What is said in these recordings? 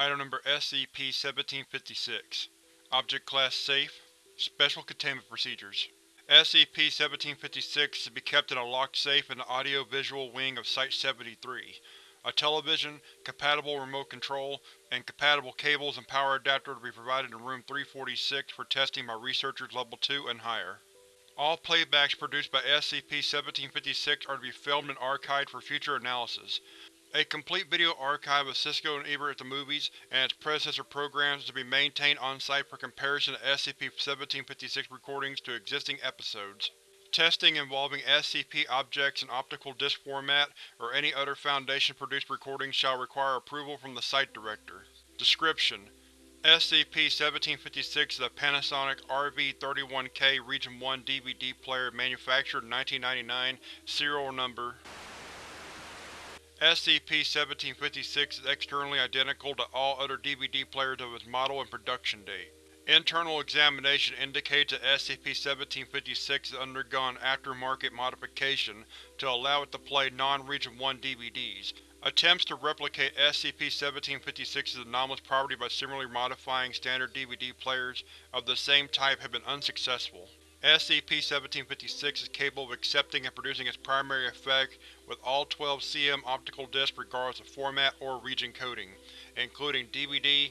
Item Number SCP-1756 Object Class Safe Special Containment Procedures SCP-1756 is to be kept in a locked safe in the audio-visual wing of Site-73. A television, compatible remote control, and compatible cables and power adapter to be provided in Room 346 for testing by Researchers Level 2 and higher. All playbacks produced by SCP-1756 are to be filmed and archived for future analysis. A complete video archive of Siskel and Ebert at the Movies and its predecessor programs is to be maintained on-site for comparison of SCP-1756 recordings to existing episodes. Testing involving SCP objects in optical disc format or any other Foundation-produced recordings shall require approval from the Site Director. Description: SCP-1756 is a Panasonic RV-31K Region 1 DVD player manufactured in 1999, serial number SCP-1756 is externally identical to all other DVD players of its model and production date. Internal examination indicates that SCP-1756 has undergone aftermarket modification to allow it to play non-Region 1 DVDs. Attempts to replicate SCP-1756's anomalous property by similarly modifying standard DVD players of the same type have been unsuccessful. SCP-1756 is capable of accepting and producing its primary effect with all 12 CM optical discs regardless of format or region coding, including DVD,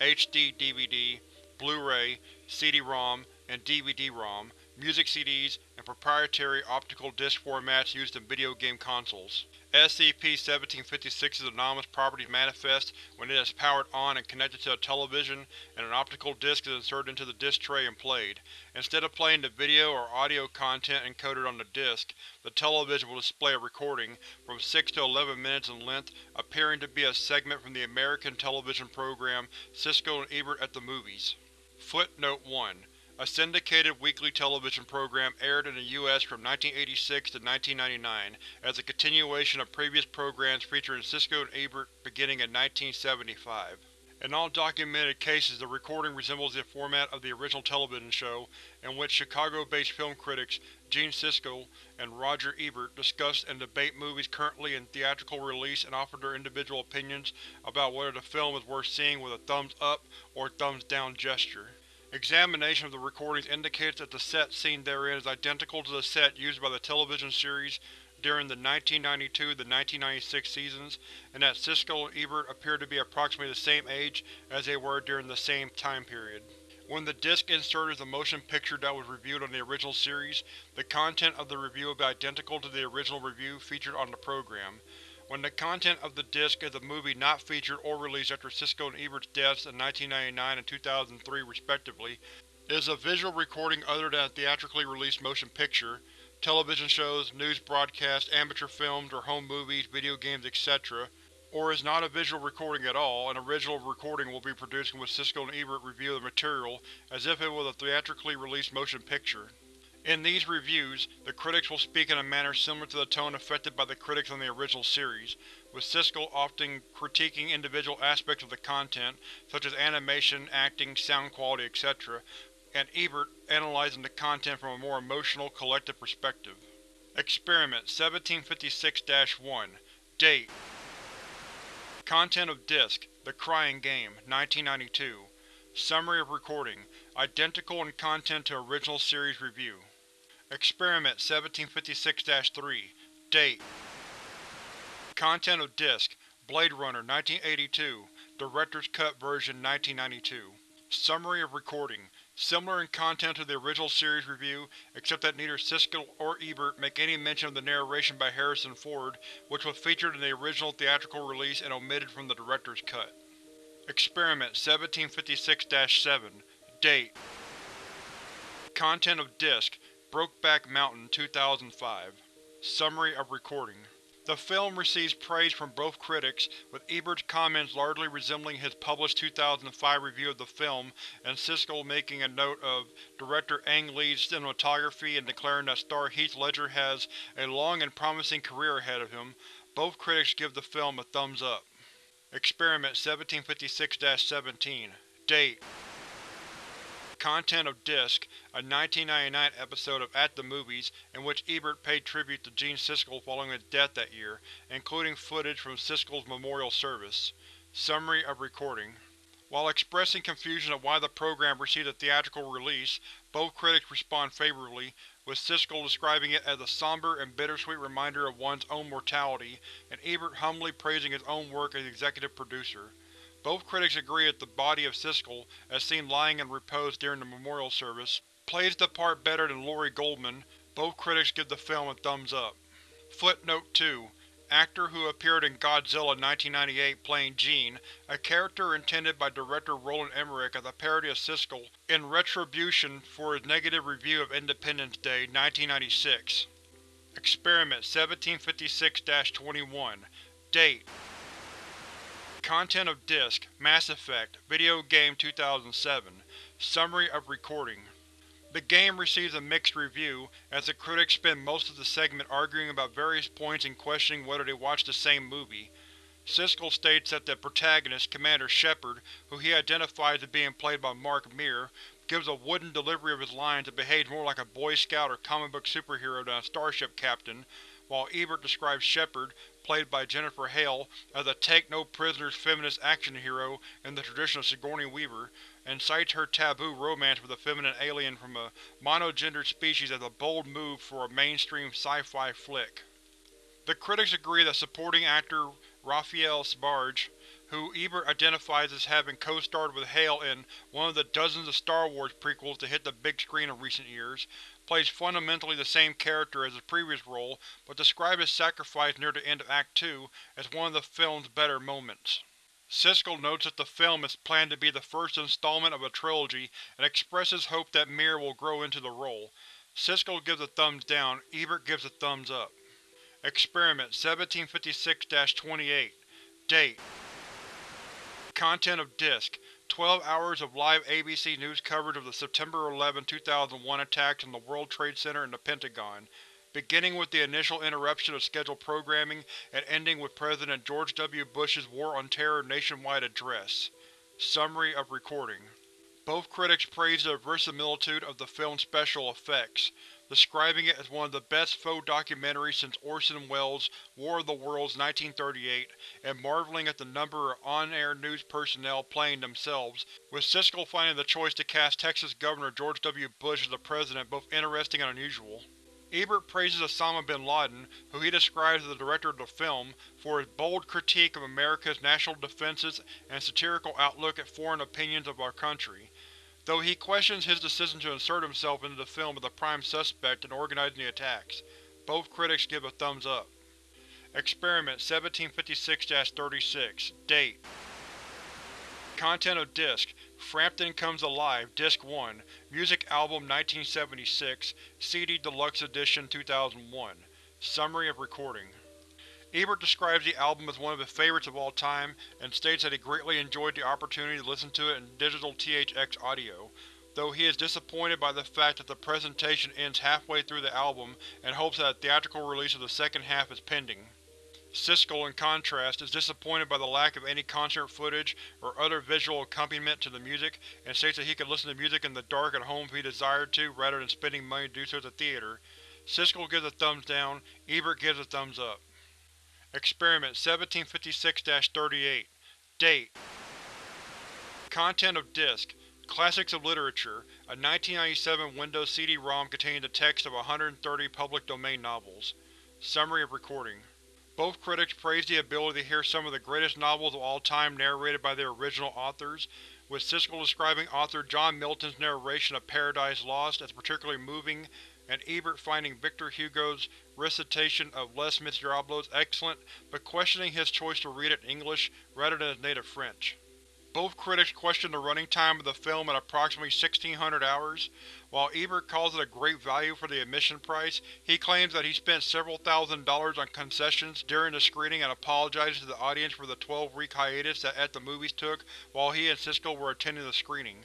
HD-DVD, Blu-ray, CD-ROM, and DVD-ROM, music CDs, and proprietary optical disc formats used in video game consoles. SCP-1756's anomalous properties manifest when it is powered on and connected to a television, and an optical disc is inserted into the disc tray and played. Instead of playing the video or audio content encoded on the disc, the television will display a recording, from 6 to 11 minutes in length, appearing to be a segment from the American television program Siskel and Ebert at the Movies. Footnote 1. A syndicated weekly television program aired in the U.S. from 1986 to 1999, as a continuation of previous programs featuring Siskel and Ebert beginning in 1975. In all documented cases the recording resembles the format of the original television show, in which Chicago-based film critics Gene Siskel and Roger Ebert discuss and debate movies currently in theatrical release and offer their individual opinions about whether the film is worth seeing with a thumbs up or thumbs down gesture. Examination of the recordings indicates that the set seen therein is identical to the set used by the television series during the 1992–1996 seasons, and that Siskel and Ebert appear to be approximately the same age as they were during the same time period. When the disc inserted is the motion picture that was reviewed on the original series, the content of the review will be identical to the original review featured on the program. When the content of the disc is a movie not featured or released after Siskel and Ebert's deaths in 1999 and 2003 respectively, is a visual recording other than a theatrically released motion picture, television shows, news broadcasts, amateur films or home movies, video games, etc., or is not a visual recording at all, an original recording will be produced in which Siskel and Ebert review the material as if it was a theatrically released motion picture. In these reviews, the critics will speak in a manner similar to the tone affected by the critics on the original series, with Siskel often critiquing individual aspects of the content, such as animation, acting, sound quality, etc., and Ebert analyzing the content from a more emotional, collective perspective. Experiment 1756-1 Date Content of Disc: The Crying Game, 1992 Summary of Recording: Identical in content to original series review. Experiment 1756-3 Date. Content of Disc: Blade Runner 1982 Director's Cut version 1992 Summary of Recording: Similar in content to the original series review, except that neither Siskel or Ebert make any mention of the narration by Harrison Ford, which was featured in the original theatrical release and omitted from the director's cut. Experiment 1756-7 Date. Content of Disc: Brokeback Mountain 2005 Summary of Recording The film receives praise from both critics, with Ebert's comments largely resembling his published 2005 review of the film and Siskel making a note of director Ang Lee's cinematography and declaring that star Heath Ledger has a long and promising career ahead of him. Both critics give the film a thumbs up. Experiment 1756-17 Date Content of Disc: A 1999 episode of At the Movies in which Ebert paid tribute to Gene Siskel following his death that year, including footage from Siskel's memorial service. Summary of recording While expressing confusion of why the program received a theatrical release, both critics respond favorably, with Siskel describing it as a somber and bittersweet reminder of one's own mortality, and Ebert humbly praising his own work as executive producer. Both critics agree that the body of Siskel, as seen lying in repose during the memorial service, plays the part better than Lorry Goldman. Both critics give the film a thumbs up. Footnote 2 actor who appeared in Godzilla 1998 playing Gene, a character intended by director Roland Emmerich as a parody of Siskel, in retribution for his negative review of Independence Day, 1996. Experiment 1756-21 Date Content of Disc: Mass Effect Video Game 2007 Summary of Recording the game receives a mixed review, as the critics spend most of the segment arguing about various points and questioning whether they watched the same movie. Siskel states that the protagonist, Commander Shepard, who he identifies as being played by Mark Meer, gives a wooden delivery of his lines that behaves more like a Boy Scout or comic book superhero than a starship captain, while Ebert describes Shepard, played by Jennifer Hale, uh, as a take-no-prisoners feminist action hero in the tradition of Sigourney Weaver, and cites her taboo romance with a feminine alien from a monogendered species as a bold move for a mainstream sci-fi flick. The critics agree that supporting actor Raphael Sbarge, who Ebert identifies as having co-starred with Hale in one of the dozens of Star Wars prequels to hit the big screen in recent years, plays fundamentally the same character as his previous role but describes his sacrifice near the end of Act 2 as one of the film's better moments. Siskel notes that the film is planned to be the first installment of a trilogy and expresses hope that Meer will grow into the role. Siskel gives a thumbs down, Ebert gives a thumbs up. Experiment 1756-28 Date Content of Disc: 12 hours of live ABC News coverage of the September 11, 2001 attacks on the World Trade Center and the Pentagon beginning with the initial interruption of scheduled programming and ending with President George W. Bush's War on Terror nationwide address. Summary of recording Both critics praised the verisimilitude of the film's special effects, describing it as one of the best faux documentaries since Orson Welles' War of the Worlds 1938, and marveling at the number of on-air news personnel playing themselves, with Siskel finding the choice to cast Texas Governor George W. Bush as the president both interesting and unusual. Ebert praises Osama bin Laden, who he describes as the director of the film, for his bold critique of America's national defenses and satirical outlook at foreign opinions of our country, though he questions his decision to insert himself into the film as the prime suspect in organizing the attacks. Both critics give a thumbs up. Experiment 1756-36 Date Content of Disc: Frampton Comes Alive, Disc 1, Music Album 1976, CD Deluxe Edition 2001. Summary of recording Ebert describes the album as one of his favorites of all time, and states that he greatly enjoyed the opportunity to listen to it in digital THX audio, though he is disappointed by the fact that the presentation ends halfway through the album and hopes that a theatrical release of the second half is pending. Siskel, in contrast, is disappointed by the lack of any concert footage or other visual accompaniment to the music, and states that he could listen to music in the dark at home if he desired to, rather than spending money to do so at the theater. Siskel gives a thumbs down, Ebert gives a thumbs up. Experiment 1756-38 Date. Content of Disc: Classics of Literature, a 1997 Windows CD-ROM containing the text of 130 public domain novels. Summary of recording. Both critics praised the ability to hear some of the greatest novels of all time narrated by their original authors, with Siskel describing author John Milton's narration of Paradise Lost as particularly moving, and Ebert finding Victor Hugo's recitation of Les Miserables excellent, but questioning his choice to read it in English rather than his native French. Both critics questioned the running time of the film at approximately 1600 hours. While Ebert calls it a great value for the admission price, he claims that he spent several thousand dollars on concessions during the screening and apologizes to the audience for the 12-week hiatus that At the Movies took while he and Siskel were attending the screening.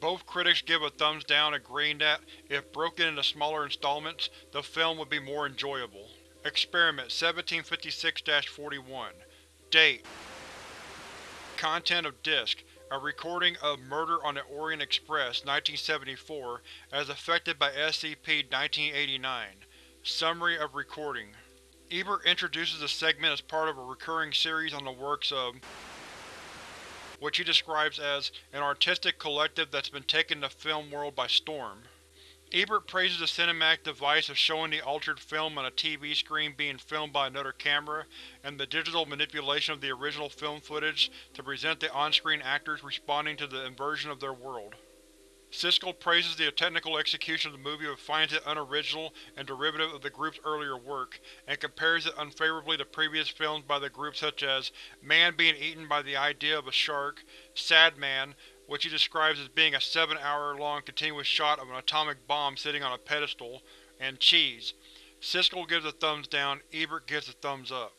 Both critics give a thumbs down agreeing that, if broken into smaller installments, the film would be more enjoyable. Experiment 1756-41 Date Content of Disc: A recording of Murder on the Orient Express 1974 as affected by SCP-1989. Summary of recording Ebert introduces the segment as part of a recurring series on the works of which he describes as an artistic collective that's been taking the film world by storm. Ebert praises the cinematic device of showing the altered film on a TV screen being filmed by another camera, and the digital manipulation of the original film footage to present the on-screen actors responding to the inversion of their world. Siskel praises the technical execution of the movie but finds it unoriginal and derivative of the group's earlier work, and compares it unfavorably to previous films by the group such as Man being eaten by the idea of a shark, Sad Man, which he describes as being a seven-hour-long continuous shot of an atomic bomb sitting on a pedestal, and Cheese. Siskel gives a thumbs down, Ebert gives a thumbs up.